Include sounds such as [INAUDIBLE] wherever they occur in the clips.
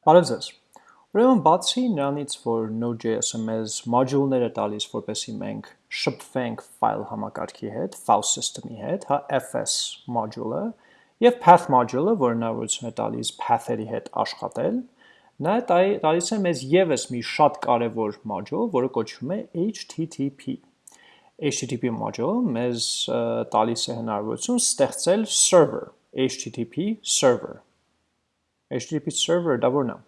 Բարև ձեզ։ Ուրեմն բացի նրանից, որ Node.js-ը մեզ module-ներ է տալիս, որպեսզի մենք շփվենք file համակարգի հետ, file system-ի հետ, հա, fs module-ը, եւ path module-ը, որը հնարավորություն է տալիս path-երի հետ աշխատել, նա տալիս է մեզ եւս մի շատ կարևոր module, որը կոչվում է HTTP։ HTTP module մեզ տալիս է հնարավորություն ստեղծել server, HTTP server HTTP server դա որն է։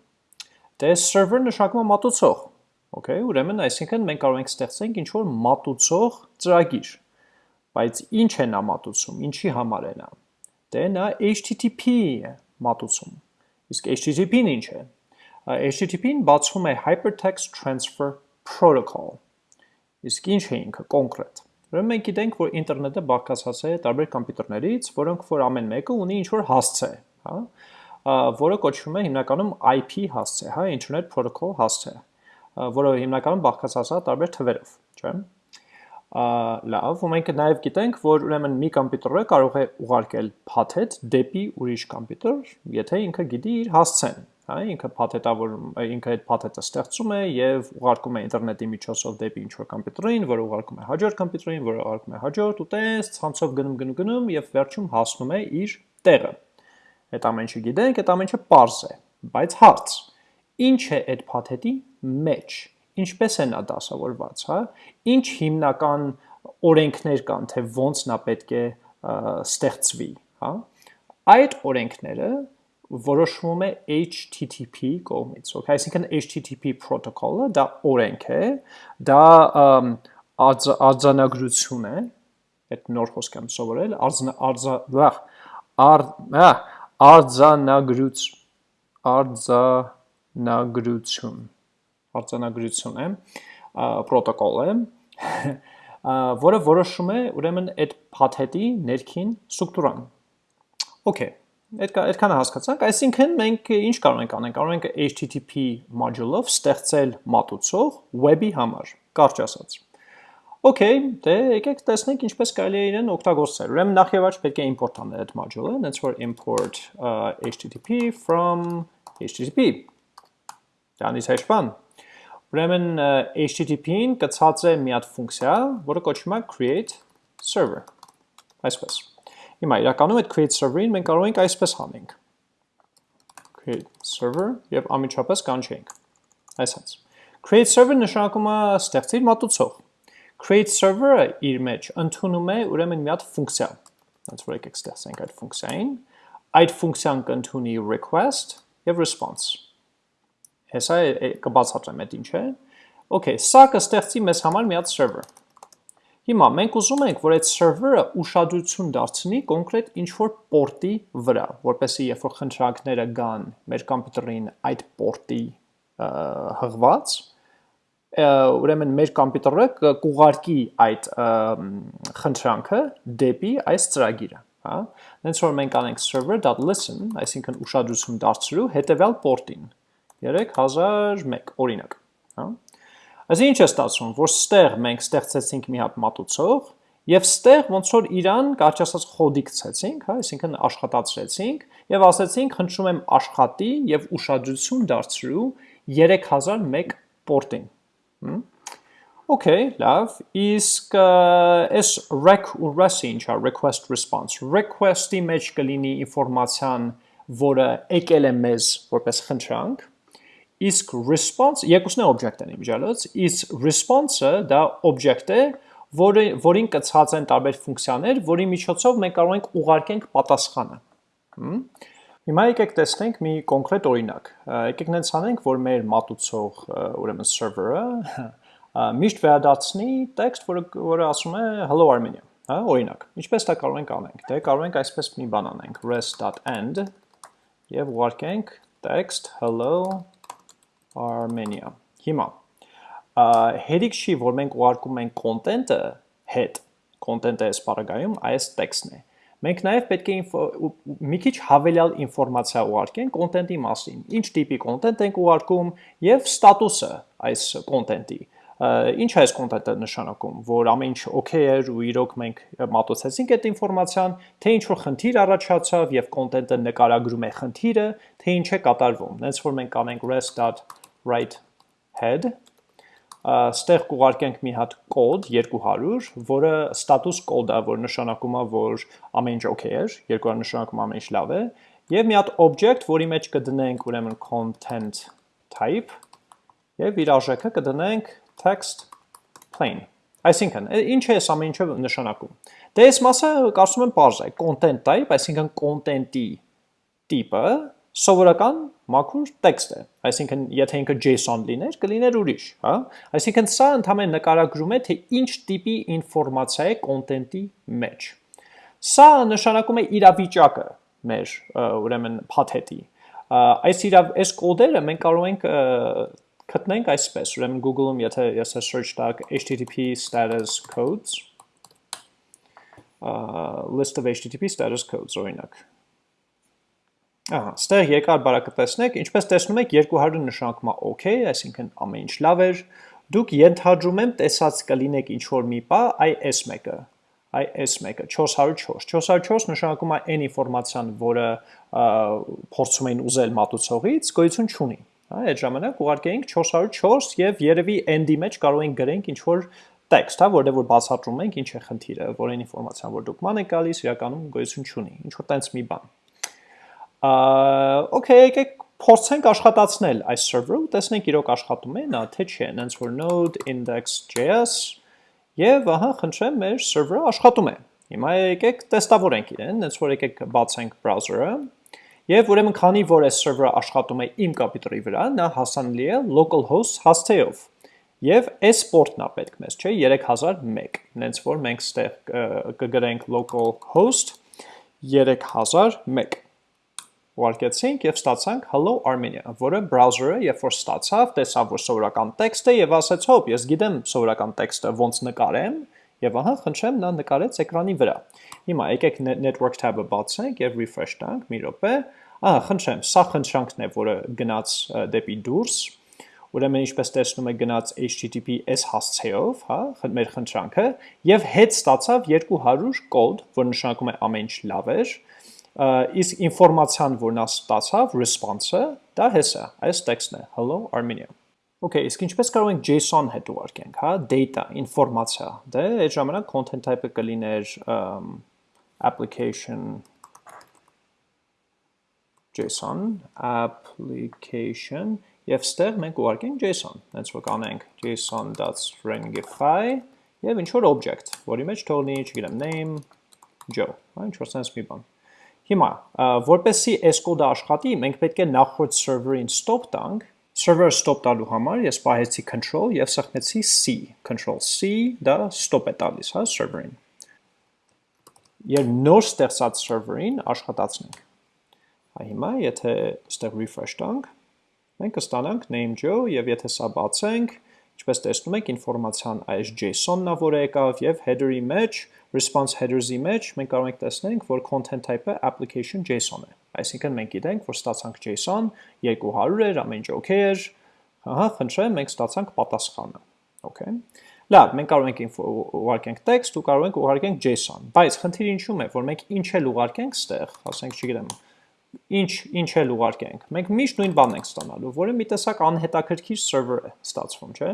Դե server նշանակում է մատուցող։ Okay, ուրեմն այսինքն մենք կարող ենք ստեղծենք ինչ որ մատուցող ծրագիր։ Բայց ինչ է նա մատուցում, ինչի համար է նա։ Դե նա HTTP է մատուցում։ Իսկ HTTP-ն ինչ է։ HTTP-ն բացվում է Hypertext Transfer Protocol։ Իսկ ինչ է ինքը կոնկրետ։ Ուրեմն մենք գիտենք, որ ինտերնետը բաղկացած է տարբեր համակարգիչներից, որոնք որ ամեն մեկը ունի ինչ որ հասցե, հա որը կոչվում է հիմնականում IP հասցե, հա, Internet Protocol հասցե, որը հիմնականում բաղկացած է տարբեր թվերով, չէ՞։ Լավ, ու մենք նաև գիտենք, որ ուրեմն մի համակարգը կարող է ուղարկել փաթեթ դեպի ուրիշ համակարգ, եթե ինքը գիտի իր հասցեն, հա, ինքը փաթեթավոր ինքը այդ փաթեթը ստեղծում է եւ ուղարկում է ինտերնետի միջոցով դեպի ինչ-որ համակարգին, որը ուղարկում է հաջորդ համակարգին, որը ուղարկում է հաջորդ ու տես ցանցով գնում գնում գնում եւ վերջում հասնում է իր տեղը։ Այդ ամեն ինչը գիտենք, այդ ամեն ինչը པարզ է, բայց հարց. Ինչ է այդ փաթեթի մեջ։ Ինչպես է նա դասավորված, հա։ Ինչ հիմնական օրենքներ կան, թե ոնց նա պետք է ստեղծվի, հա։ Այդ օրենքները որոշվում է HTTP կողմից, okay, այսինքն HTTP protocol-ը դա օրենք է, դա արձանագրություն է, այդ նոր խոսք եմ սովորել, արձան արձա, ար, արձանագրուց արձանագրություն. արձանագրություն է պրոտոկոլ է որը որոշում է ուրեմն այդ փաթեթի ներքին ստրուկտուրան Okay Այդ այդքանը հասկացանք, այսինքն մենք ինչ կարող ենք անենք, կարող ենք HTTP module-ով ստեղծել մատուցող web-ի համար, կարճ ասած։ Okay, դե եկեք տեսնենք ինչպես կարելի է իրեն օգտագործել։ Ուրեմն նախ եւ առաջ պետք է import անել այդ module-ը, that's for import uh, http from http։ Դրանից հեշտ բան։ Ուրեմն http-ին կցած է մի հատ ֆունկցիա, որը կոչվում է create server։ Այսպես։ Հիմա իրականում այդ create server-ին մենք կարող ենք այսպես հանենք։ create server եւ ամիջապես կանչենք։ Այսպես։ Create server նշանակում է ստեղծիր մատուցող create server-ը իր մեջ ընդունում է ուրեմն մի հատ ֆունկցիա։ Ոնց որ եկեք ստեղծենք այդ ֆունկցիային։ Այդ ֆունկցիան կընդունի request եւ response։ Հեսա կբացատրեմ այդ ինչ է։ Okay, սա կստեղծի մեզ համար մի հատ server։ Հիմա մենք ուզում ենք, որ այդ server-ը ուշադրություն դարձնի կոնկրետ ինչ-որ պորտի վրա, որպեսզի երբ որ խնդրանքները գան մեր համակարգին այդ պորտի հղված, ուրեմն մեր համակարգը կուղարկի այդ խնդրանքը դեպի այս ծրագիրը, հա։ Հենց որ մենք անենք server.listen, այսինքն ուշադրություն դարձրու հետևյալ port-ին 3001 օրինակ, հա։ Այսինքն ինչ է ստացվում, որ ստեղ մենք ստեղծեցինք մի հատ մատուցող Եվ ստեղ ոնց որ իրան կարճ ասած խոդի գցեցինք, հա, այսինքն աշխատացրեցինք եւ ասացինք խնդրում եմ աշխատի եւ ուշադրություն դարձրու 3001 port-ին, Okay, լավ, իսկ այս rec ու res-ը ինչ է, request response։ Request-ի մեջ կլինի ինֆորմացիան, որը եկել է մեզ որպես խնդրանք, իսկ response, երկուսն է object են իմիջալոց, իսկ response-ը դա object է, որը, որին կցած են տարբեր ֆունկցիաներ, որի միջոցով մենք կարող ենք ուղարկենք պատասխանը։ Հիմա եկեք տեսնենք մի կոնկրետ օրինակ։ Եկեք նենց անենք, որ մեր մատուցող ուրեմն server-ը միշտ վերադարձնի տեքստ, որը որը ասում է hello Armenia, հա, օրինակ։ Ինչպես դա կարող ենք անենք։ Դե կարող ենք այսպես մի բան անենք, res.end եւ ուղարկենք text hello Armenia։ Հիմա հերիք չի, որ մենք ուղարկում ենք content-ը հետ, content-ը այս բaragայում այս տեքստն է Մենք նաև պետք է մի քիչ հավելյալ ինֆորմացիա ուղարկենք կոնտենտի մասին։ Ինչ տիպի կոնտենտ ենք ուղարկում եւ ստատուսը այս կոնտենտի։ Ինչ է այս կոնտենտը նշանակում, որ ամեն ինչ օքեյ էր ու իրոք մենք մատուցեցինք այդ ինֆորմացիան, թե ինչ որ խնդիր առաջացավ եւ կոնտենտը նկարագրում է խնդիրը, թե ինչ է կատարվում։ Հենց որ մենք կանենք rest.write head ստեղ կուղարկենք մի հատ կոդ 200, որը status կոդ է, որ նշանակում է, որ ամեն ինչ օքեյ էր, 200 նշանակում ամեն ինչ լավ է, եւ մի հատ object, որի մեջ կդնենք ուրեմն content type եւ իր արժեքը կդնենք text plain։ Այսինքն, ինչ է այս ամեն ինչը նշանակում։ Դե այս մասը կարծում եմ པարզ է, content type, այսինքն content-ի տիպը սովորական մաքուր տեքստ է։ Այսինքն, եթե ինքը JSON լիներ, կլիներ ուրիշ, հա? Այսինքն, սա ընդհանրապես նկարագրում է, թե ինչ տիպի ինֆորմացիա է content-ի մեջ։ Սա նշանակում է իրավիճակը մեր ուրեմն փաթեթի։ Այս իրավ այս կոդերը մենք կարող ենք գտնենք այսպես, ուրեմն Google-ում, եթե ես search տակ http status codes, list of http status codes օրինակ Ահա, ստեղ երկար բարակը տեսնեք, ինչպես տեսնում եք 200 նշանակում է OK, այսինքն ամեն ինչ լավ էր։ Դուք ենթադրում եմ տեսած կլինեք ինչ որ մի բա IS1-ը, IS1-ը 404։ 404 նշանակում է այն ինֆորմացիան, որը փորձում էին ուզել մատուցողից, գոյություն չունի։ այդ ժամանակ ուղարկեինք 404 եւ երևի end-ի մեջ կարող ենք գրենք ինչ որ տեքստ, հա, որտեղ որ բացատրում ենք ինչ է խնդիրը, որին ինֆորմացիան որ դուք ման եք գալիս, իրականում գոյություն չունի։ Ինչ որ տենց մի բան okay, եկեք փորձենք աշխատացնել այս server-ը տեսնենք իրոք աշխատում է նա թե չէ, հենց որ node index.js եւ ահա խնդրեմ մեր server-ը աշխատում է։ Հիմա եկեք տեստավորենք իրեն, հենց որ եկեք բացենք browser-ը Եվ ուրեմն քանի որ այս server-ը աշխատում է իմ կոմպյուտերի վրա, նա հասանելի է localhost հասցեով։ Եվ այս port-ն է պետք մեզ, չէ, 3001։ Հենց որ մենք ստեղ կգրենք localhost 3001 ուղարկեցինք եւ ստացանք hello armenia, որը browser-ը երբ որ ստացավ, տեսավ որ սովորական տեքստ է եւ ասաց հոп, ես գիտեմ սովորական տեքստը ոնց նկարեմ եւ ահա խնդրեմ նա նկարեց էկրանի վրա։ Հիմա եկեք network tab-ը բացենք եւ refresh տանք մի րոպե։ Ահա խնդրեմ, սա խնդրանքն է, որը գնաց դեպի դուրս։ Ուրեմն ինչպես տեսնում եք գնաց https հասցեով, հա, մեր խնդրանքը եւ հետ ստացավ 200 կոդ, որ նշանակում է ամեն ինչ լավ էր իսկ ինֆորմացիան, որ նա ստացավ, response-ը, դա հեսա, այս տեքստն է, hello Armenia։ Okay, իսկ ինչպես կարող ենք JSON հետ ուղարկենք, հա, data, ինֆորմացիա։ Դե այդ ժամանակ content type-ը կլիներ application JSON, application, եւ ստեղ մենք ուղարկենք JSON։ Հենց որ կանենք json.stringify եւ ինչ որ object, որի մեջ թողնի, չգիտեմ, name Joe, հա, ինչ որ sense մի բան։ Հիմա, որպեսի այս կոդը աշխատի, մենք պետք է նախորդ server-ին stop տանք, server-ը stop տալու համար ես պահեցի control եւ սեղմեցի C, control C, դա stop է տալիս, հա, server-ին։ Եվ նոր ստեղծած server-ին աշխատացնենք։ Հա հիմա, եթե ստեղ refresh տանք, մենք կստանանք name Joe եւ եթե սա բացենք, ինչպես տեսնում եք, ինֆորմացիան այս JSON-ն է, որը եկավ եւ header-ի մեջ, response headers-ի մեջ մենք կարող ենք տեսնենք, որ content type-ը application JSON է։ Այսինքն մենք գիտենք, որ ստացանք JSON 200 էր, ամեն ինչ okay էր։ Ահա, խնդրեմ, մենք ստացանք պատասխանը։ Okay։ Լավ, մենք կարող ենք ուղարկենք text ու կարող ենք ուղարկենք JSON, բայց խնդիրը ինչու՞մ է, որ մենք ինչ էլ ուղարկենք ստեղ, ասենք, չգիտեմ, ինչ ինչ էլ ուղարկենք։ Մենք միշտ նույն բանն ենք ստանալու, որը մի տեսակ անհետաքրքիր server է ստացվում, չէ՞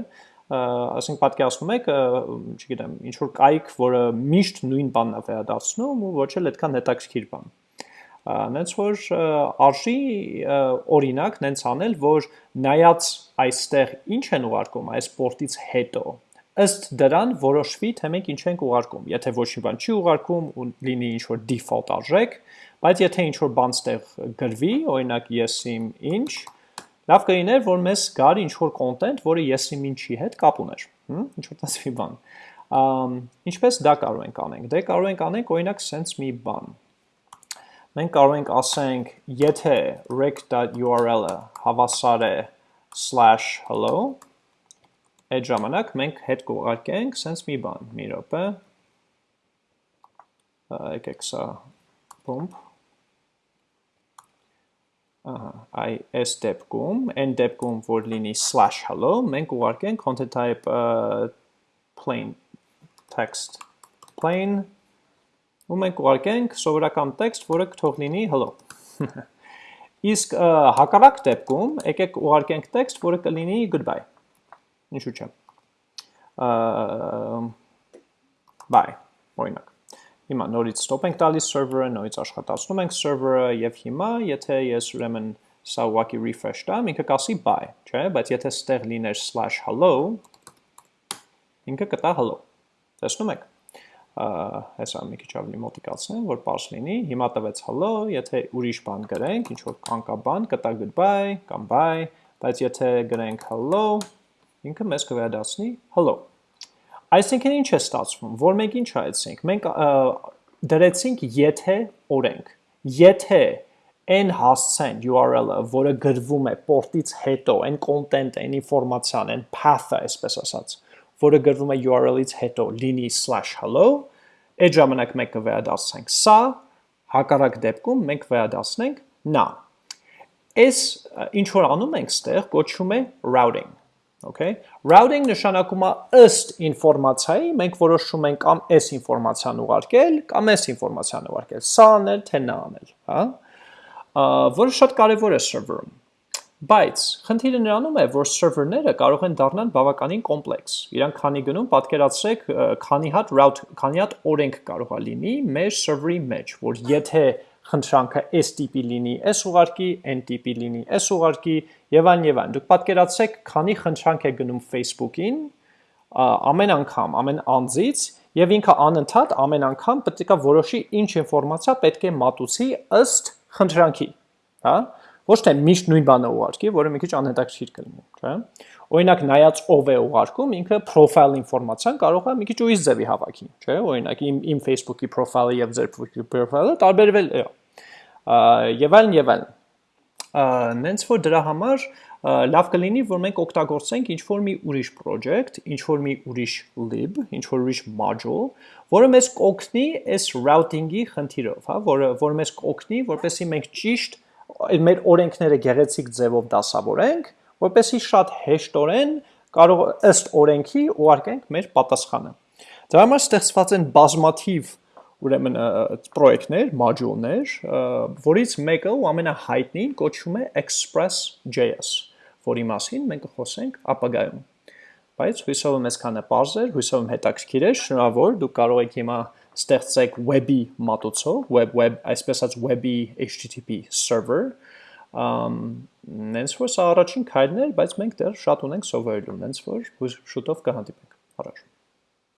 ասենք պատկերացնում եք, չգիտեմ, ինչ որ կայք, որը միշտ նույն բանն է վերադարձնում ու ոչ էլ այդքան հետաքրքիր բան։ Նենց որ արժի օրինակ նենց անել, որ նայած այստեղ ինչ են ուղարկում այս պորտից հետո, ըստ դրան որոշվի թե մենք ինչ ենք ուղարկում։ Եթե ոչ մի բան չի ուղարկում ու լինի ինչ որ default արժեք, բայց եթե ինչ որ բան ստեղ գրվի, օրինակ ես իմ ինչ, Լավ կլիներ, որ մեզ գար ինչ-որ կոնտենտ, որը եսի ինչի հետ կապ ուներ, ինչ-որ տասվի բան։ Ինչպես դա կարող ենք անենք։ Դե կարող ենք անենք օրինակ sense մի բան։ Մենք կարող ենք ասենք, եթե rec.url-ը հավասար է /hello, այդ ժամանակ մենք հետ կուղարկենք sense մի բան, մի րոպե։ Եկեք սա pump ահա, այ այս դեպքում, այն դեպքում, որ լինի /hello, մենք ուղարկենք content type plain text plain ու մենք ուղարկենք սովորական տեքստ, որը կթող լինի hello։ [LAUGHS] Իսկ հակառակ դեպքում եկեք ուղարկենք տեքստ, որը կլինի goodbye։ Ինչու՞ չէ։ Bye, օրինակ։ Հիմա նորից stop ենք տալիս server-ը, նորից աշխատացնում ենք server-ը եւ հիմա եթե ես ուրեմն սա ուղակի refresh տամ, ինքը կասի bye, չէ՞, բայց եթե ստեղ լիներ /hello, ինքը կտա hello։ Տեսնում եք։ Հեսա մի քիչ ավելի մոտիկացնեմ, որ པարզ լինի։ Հիմա տվեց hello, եթե ուրիշ բան գրենք, ինչ որ կանկաբան, կտա goodbye կամ bye, բայց եթե գրենք hello, ինքը մեզ կվերադառնի hello։ Այսինքն ինչ է ստացվում, որ մենք ինչ հայեցինք, մենք դրեցինք եթե օրենք, եթե այն հասցեն URL-ը, որը գրվում է պորտից հետո, այն content, այն ինֆորմացիան, այն path-ը, այսպես ասած, որը գրվում է URL-ից հետո լինի /hello, այդ ժամանակ մենք կվերադասնենք սա, հակառակ դեպքում մենք վերադասնենք նա։ Այս ինչ որ անում ենք ստեղ, կոչվում է routing Okay։ Routing նշանակում է ըստ ինֆորմացիայի մենք որոշում ենք կամ այս ինֆորմացիան ուղարկել, կամ այս ինֆորմացիան ուղարկել, սա անել, թե նա անել, հա։ Որը շատ կարևոր է server-ում։ Բայց խնդիրը նրանում է, որ server-ները կարող են դառնալ բավականին կոմպլեքս։ Իրանք քանի գնում պատկերացրեք, քանի հատ route, քանի հատ օրենք կարող է լինի մեր server-ի մեջ, որ եթե խնդրանքը այս տիպի լինի, այս ուղարկի, այն տիպի լինի, այս ուղարկի եւ այլն եւ այլն։ Դուք պատկերացրեք, քանի խնդրանք է գնում Facebook-ին ամեն անգամ, ամեն անձից եւ ինքը անընդհատ ամեն անգամ պետք է որոշի ինչ ինֆորմացիա պետք է մատուցի ըստ խնդրանքի, հա? Ոչ թե միշտ նույն բանը ուղարկի, որը մի քիչ անհետաքրքիր կլինի, չէ՞։ Օրինակ նայած ով է ուղարկում, ինքը profile ինֆորմացիան կարող է մի քիչ ուրիշ ձևի հավաքի, չէ՞։ Օրինակ իմ իմ Facebook-ի profile-ը եւ ձեր Facebook-ի profile-ը տարբերվել է եւ այլն եւ այլն։ Նենց որ դրա համար լավ կլինի, որ մենք օգտագործենք ինչ որ մի ուրիշ project, ինչ որ մի ուրիշ lib, ինչ որ ուրիշ module, որը մեզ կօգնի այս routing-ի խնդիրով, հա, որը որ մեզ կօգնի, որպեսզի մենք ճիշտ մեր օրենքները գեղեցիկ ձևով դասավորենք, որպեսզի շատ հեշտորեն կարող ըստ օրենքի ուղարկենք մեր պատասխանը։ Դրա համար ստեղծված են բազմաթիվ ուրեմն պրոյեկտներ, մոդյուլներ, որից մեկը ու ամենահայտնին կոչվում է Express.js, որի մասին մենք կխոսենք ապագայում։ Բայց հույսով եմ այսքանը པարզ էր, հույսով եմ հետաքրքիր էր, շնորհավոր, դուք կարող եք հիմա ստեղծեք web-ի մատուցող, web web, այսպես ասած web-ի HTTP server, ըմ նենց որ սա առաջին քայլն էր, բայց մենք դեռ շատ ունենք սովորելու, նենց որ շուտով կհանդիպենք։ Առաջ